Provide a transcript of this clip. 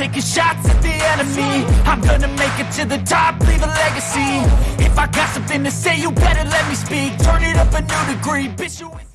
taking shots at the enemy. I'm gonna make it to the top, leave a legacy. If I got something to say, you better let me speak. Turn it up a new degree, bitch you